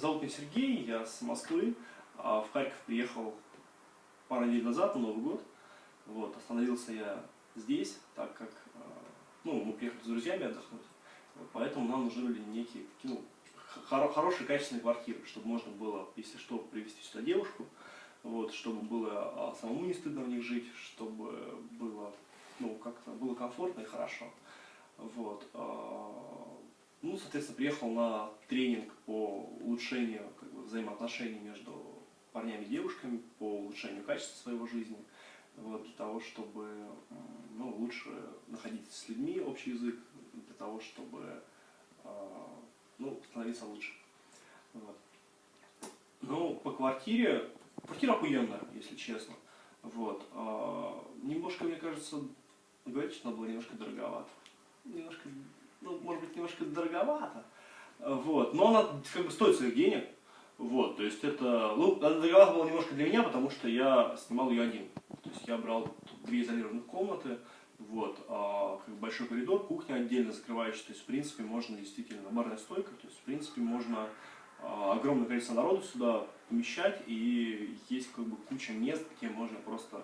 Зовут меня Сергей, я с Москвы. А в Харьков приехал пару недель назад, на Новый год. Вот, остановился я здесь, так как ну, мы приехали с друзьями отдохнуть. Поэтому нам нужны были некие ну, хоро хорошие, качественные квартиры, чтобы можно было, если что, привезти сюда девушку, вот, чтобы было а, самому не стыдно в них жить, чтобы было, ну, как-то было комфортно и хорошо. Вот. Ну, соответственно, приехал на тренинг по улучшению как бы, взаимоотношений между парнями и девушками, по улучшению качества своего жизни, вот, для того, чтобы ну, лучше находить с людьми общий язык, для того, чтобы а, ну, становиться лучше. Вот. Ну, по квартире, квартира охуенная, если честно. Вот. А, немножко, мне кажется, говорить, что она была немножко дороговато. Немножко быть, немножко дороговато, вот, но она как бы стоит своих денег, вот, то есть это, ну, она дороговато была немножко для меня, потому что я снимал ее один, то есть я брал две изолированных комнаты, вот, а, как большой коридор, кухня отдельно закрывающая, то есть, в принципе, можно действительно, барная стойка, то есть, в принципе, можно а, огромное количество народу сюда помещать, и есть как бы куча мест, где можно просто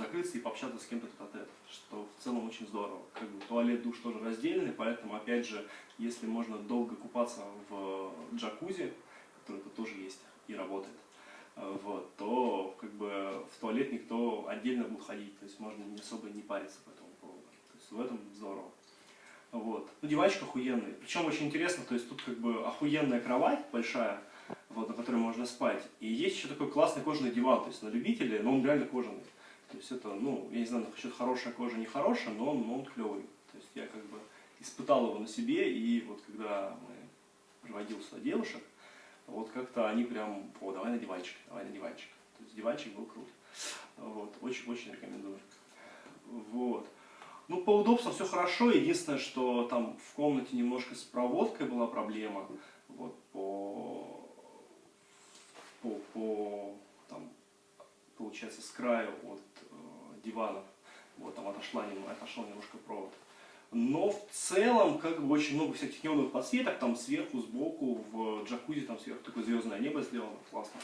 закрыться и пообщаться с кем-то тет -тет, что в целом очень здорово. Как бы туалет, душ тоже раздельный, поэтому, опять же, если можно долго купаться в джакузи, который тут тоже есть и работает, а, вот, то как бы в туалет никто отдельно будет ходить, то есть можно не особо не париться по этому поводу. То есть в этом здорово. Вот. Ну, диванчик охуенный. Причем очень интересно, то есть тут как бы охуенная кровать большая, вот, на которой можно спать. И есть еще такой классный кожаный диван, то есть на любителя, но он реально кожаный. То есть это, ну, я не знаю, насчет хорошая кожа, не хорошая, но он, но он клевый. То есть я как бы испытал его на себе, и вот когда мы приводил сюда девушек, вот как-то они прям, о, давай на диванчик, давай на диванчик. То есть диванчик был крут. Вот, очень-очень рекомендую. Вот. Ну, по удобству все хорошо. Единственное, что там в комнате немножко с проводкой была проблема. Вот, по, по, по получается, с краю от э, диванов. Вот, там отошла, отошел немножко провод. Но в целом, как бы, очень много всяких неоновых подсветок, там сверху, сбоку, в джакузи, там сверху такое звездное небо сделано, классно.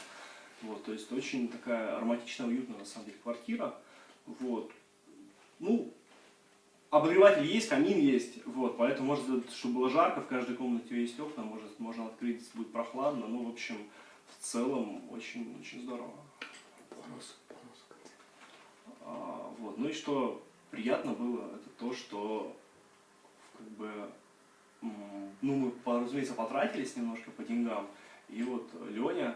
Вот, то есть очень такая ароматичная, уютная, на самом деле, квартира. Вот. Ну, обогреватель есть, камин есть, вот, поэтому, может, чтобы было жарко, в каждой комнате есть окна, может, можно открыть, будет прохладно, ну, в общем, в целом, очень, очень здорово. А, вот. Ну и что приятно было, это то, что как бы, ну, мы, разумеется, потратились немножко по деньгам, и вот Леня,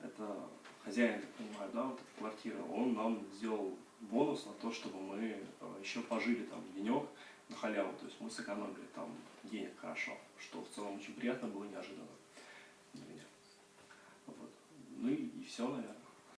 это хозяин, так понимаю, да, вот этой квартиры, он нам сделал бонус на то, чтобы мы а, еще пожили там денек на халяву, то есть мы сэкономили там денег хорошо, что в целом очень приятно было неожиданно. Вот. Ну и, и все, наверное.